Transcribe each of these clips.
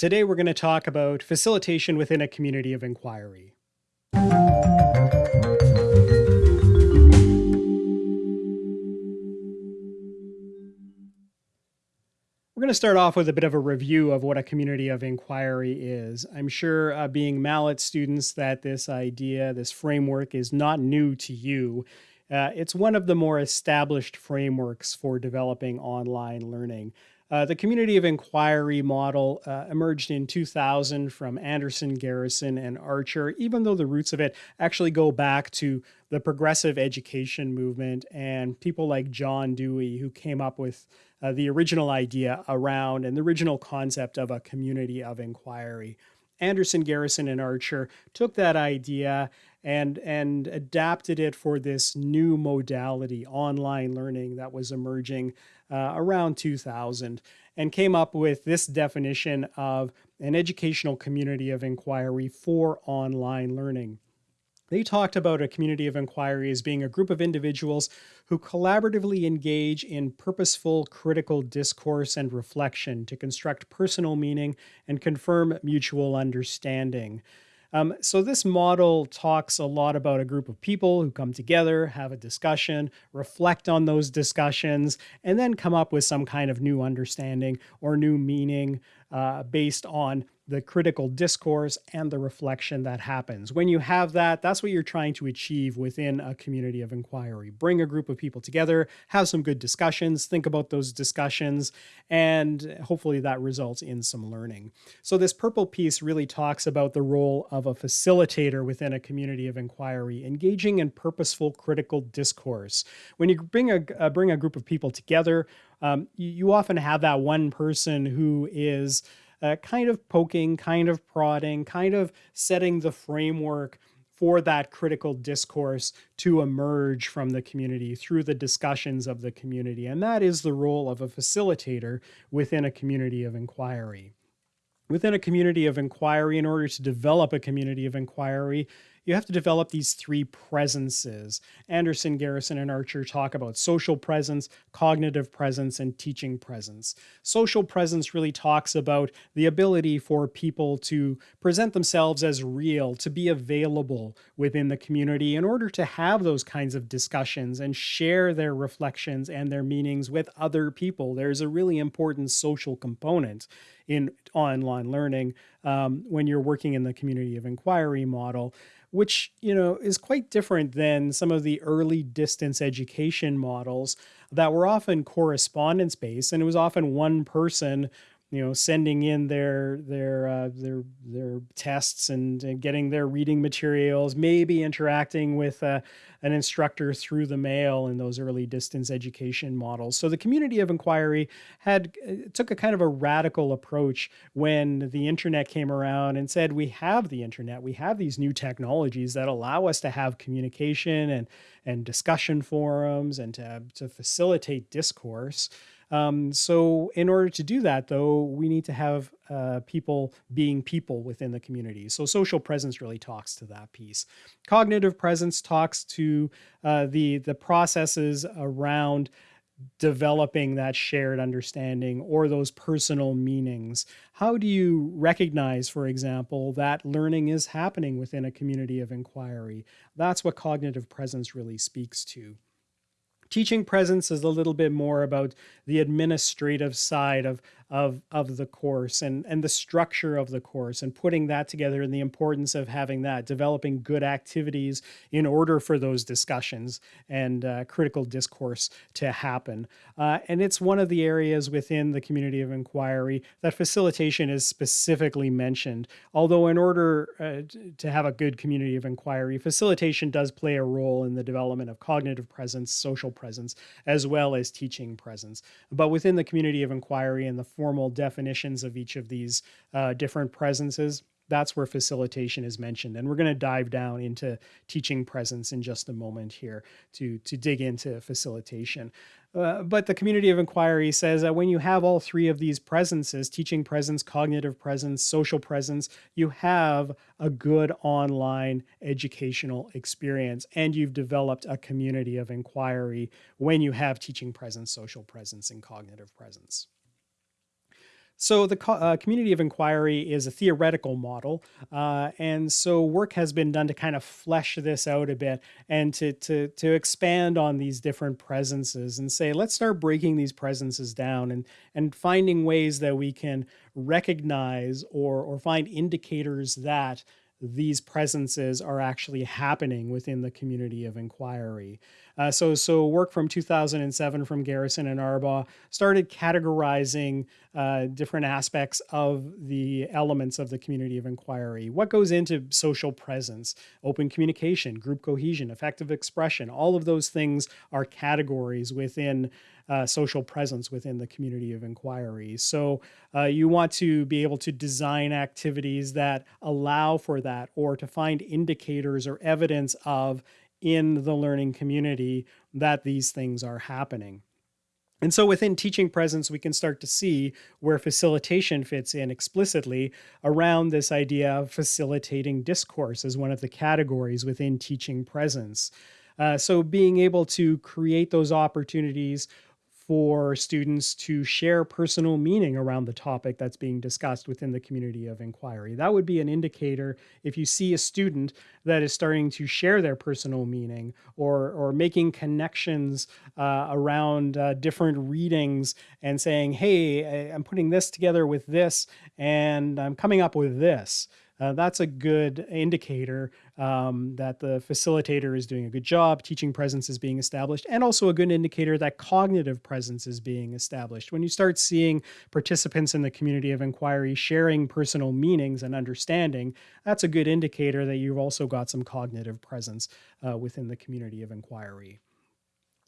Today, we're going to talk about facilitation within a community of inquiry. We're going to start off with a bit of a review of what a community of inquiry is. I'm sure, uh, being MALAT students, that this idea, this framework is not new to you. Uh, it's one of the more established frameworks for developing online learning. Uh, the community of inquiry model uh, emerged in 2000 from Anderson, Garrison, and Archer, even though the roots of it actually go back to the progressive education movement and people like John Dewey, who came up with uh, the original idea around and the original concept of a community of inquiry. Anderson, Garrison, and Archer took that idea and and adapted it for this new modality, online learning, that was emerging uh, around 2000, and came up with this definition of an educational community of inquiry for online learning. They talked about a community of inquiry as being a group of individuals who collaboratively engage in purposeful critical discourse and reflection to construct personal meaning and confirm mutual understanding. Um, so this model talks a lot about a group of people who come together, have a discussion, reflect on those discussions, and then come up with some kind of new understanding or new meaning uh, based on the critical discourse and the reflection that happens. When you have that, that's what you're trying to achieve within a community of inquiry. Bring a group of people together, have some good discussions, think about those discussions, and hopefully that results in some learning. So this purple piece really talks about the role of a facilitator within a community of inquiry, engaging in purposeful critical discourse. When you bring a, uh, bring a group of people together, um, you, you often have that one person who is uh, kind of poking, kind of prodding, kind of setting the framework for that critical discourse to emerge from the community through the discussions of the community. And that is the role of a facilitator within a community of inquiry. Within a community of inquiry, in order to develop a community of inquiry, you have to develop these three presences. Anderson, Garrison, and Archer talk about social presence, cognitive presence, and teaching presence. Social presence really talks about the ability for people to present themselves as real, to be available within the community in order to have those kinds of discussions and share their reflections and their meanings with other people. There's a really important social component in online learning um, when you're working in the community of inquiry model which you know is quite different than some of the early distance education models that were often correspondence based and it was often one person you know sending in their their uh, their their tests and, and, getting their reading materials maybe interacting with uh, an instructor through the mail in those early distance education models. So the community of inquiry had uh, took a kind of a radical approach when the internet came around and said we have the internet. We have these new technologies that allow us to have communication and and discussion forums and to, to facilitate discourse um, so in order to do that, though, we need to have uh, people being people within the community. So social presence really talks to that piece. Cognitive presence talks to uh, the the processes around developing that shared understanding or those personal meanings. How do you recognize, for example, that learning is happening within a community of inquiry? That's what cognitive presence really speaks to. Teaching presence is a little bit more about the administrative side of of of the course and and the structure of the course and putting that together and the importance of having that developing good activities in order for those discussions and uh, critical discourse to happen. Uh, and it's one of the areas within the community of inquiry that facilitation is specifically mentioned. Although in order uh, to have a good community of inquiry facilitation does play a role in the development of cognitive presence social presence as well as teaching presence. But within the community of inquiry and the formal definitions of each of these uh, different presences, that's where facilitation is mentioned. And we're going to dive down into teaching presence in just a moment here to, to dig into facilitation. Uh, but the community of inquiry says that when you have all three of these presences, teaching presence, cognitive presence, social presence, you have a good online educational experience and you've developed a community of inquiry when you have teaching presence, social presence, and cognitive presence. So the uh, community of inquiry is a theoretical model, uh, and so work has been done to kind of flesh this out a bit and to to to expand on these different presences and say let's start breaking these presences down and and finding ways that we can recognize or or find indicators that these presences are actually happening within the community of inquiry. Uh, so, so work from 2007 from Garrison and Arbaugh started categorizing uh, different aspects of the elements of the community of inquiry. What goes into social presence, open communication, group cohesion, affective expression, all of those things are categories within uh, social presence within the community of inquiry. So uh, you want to be able to design activities that allow for that or to find indicators or evidence of in the learning community that these things are happening. And so within teaching presence, we can start to see where facilitation fits in explicitly around this idea of facilitating discourse as one of the categories within teaching presence. Uh, so being able to create those opportunities for students to share personal meaning around the topic that's being discussed within the community of inquiry. That would be an indicator if you see a student that is starting to share their personal meaning or, or making connections uh, around uh, different readings and saying, hey, I'm putting this together with this and I'm coming up with this uh, that's a good indicator um, that the facilitator is doing a good job, teaching presence is being established, and also a good indicator that cognitive presence is being established. When you start seeing participants in the community of inquiry sharing personal meanings and understanding, that's a good indicator that you've also got some cognitive presence uh, within the community of inquiry.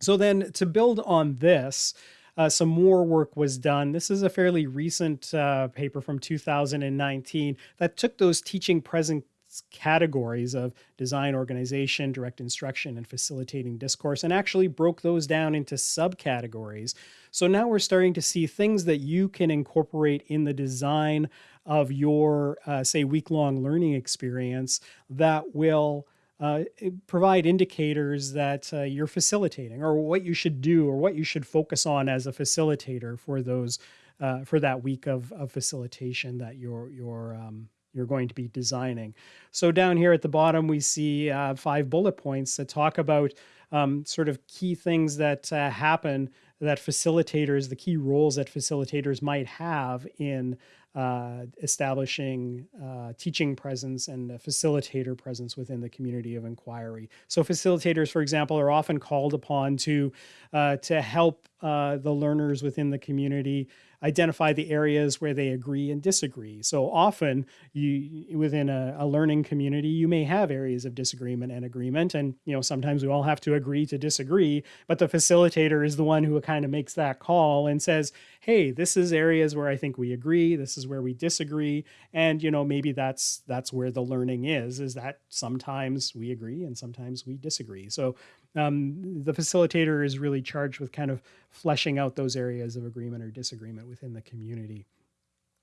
So then to build on this, uh, some more work was done. This is a fairly recent uh, paper from 2019 that took those teaching presence categories of design, organization, direct instruction, and facilitating discourse, and actually broke those down into subcategories. So now we're starting to see things that you can incorporate in the design of your, uh, say, week long learning experience that will uh, provide indicators that uh, you're facilitating or what you should do or what you should focus on as a facilitator for those uh, for that week of, of facilitation that you're you're um, you're going to be designing. So down here at the bottom, we see uh, five bullet points that talk about um, sort of key things that uh, happen that facilitators, the key roles that facilitators might have in uh, establishing uh, teaching presence and facilitator presence within the community of inquiry. So facilitators, for example, are often called upon to uh, to help uh, the learners within the community identify the areas where they agree and disagree. So often you within a, a, learning community, you may have areas of disagreement and agreement. And you know, sometimes we all have to agree to disagree, but the facilitator is the one who kind of makes that call and says, hey, this is areas where I think we agree, this is where we disagree. And you know, maybe that's that's where the learning is, is that sometimes we agree and sometimes we disagree. So um, the facilitator is really charged with kind of fleshing out those areas of agreement or disagreement within the community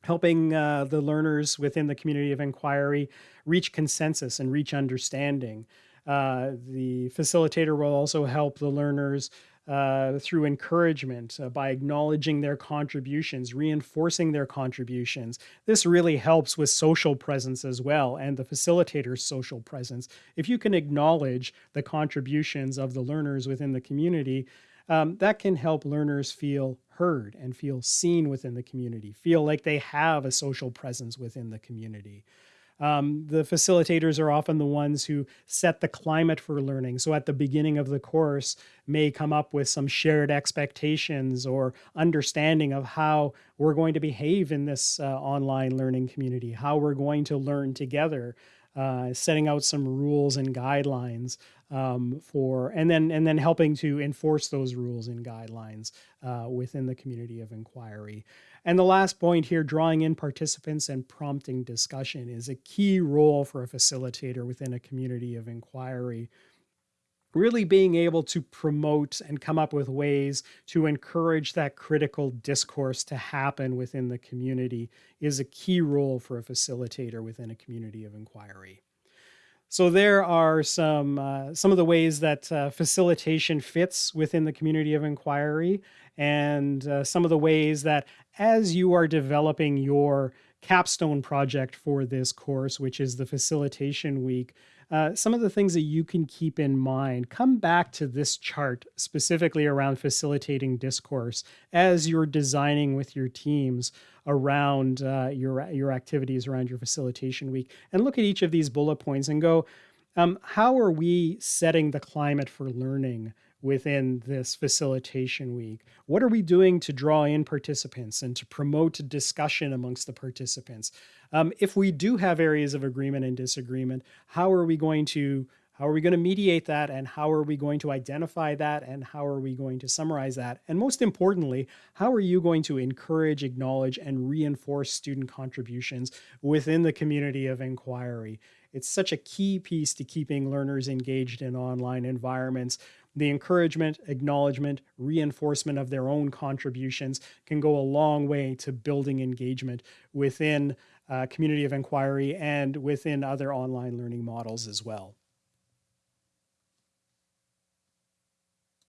helping uh, the learners within the community of inquiry reach consensus and reach understanding. Uh, the facilitator will also help the learners uh, through encouragement, uh, by acknowledging their contributions, reinforcing their contributions. This really helps with social presence as well and the facilitator's social presence. If you can acknowledge the contributions of the learners within the community, um, that can help learners feel heard and feel seen within the community, feel like they have a social presence within the community. Um, the facilitators are often the ones who set the climate for learning. So at the beginning of the course, may come up with some shared expectations or understanding of how we're going to behave in this uh, online learning community, how we're going to learn together, uh, setting out some rules and guidelines um, for, and then and then helping to enforce those rules and guidelines uh, within the community of inquiry. And the last point here, drawing in participants and prompting discussion is a key role for a facilitator within a community of inquiry really being able to promote and come up with ways to encourage that critical discourse to happen within the community is a key role for a facilitator within a community of inquiry. So there are some uh, some of the ways that uh, facilitation fits within the community of inquiry, and uh, some of the ways that as you are developing your capstone project for this course, which is the facilitation week, uh, some of the things that you can keep in mind. Come back to this chart specifically around facilitating discourse as you're designing with your teams around uh, your your activities around your facilitation week, and look at each of these bullet points and go, um, how are we setting the climate for learning? Within this facilitation week? What are we doing to draw in participants and to promote discussion amongst the participants? Um, if we do have areas of agreement and disagreement, how are we going to how are we going to mediate that and how are we going to identify that and how are we going to summarize that? And most importantly, how are you going to encourage, acknowledge, and reinforce student contributions within the community of inquiry? It's such a key piece to keeping learners engaged in online environments the encouragement, acknowledgement, reinforcement of their own contributions can go a long way to building engagement within uh, community of inquiry and within other online learning models as well.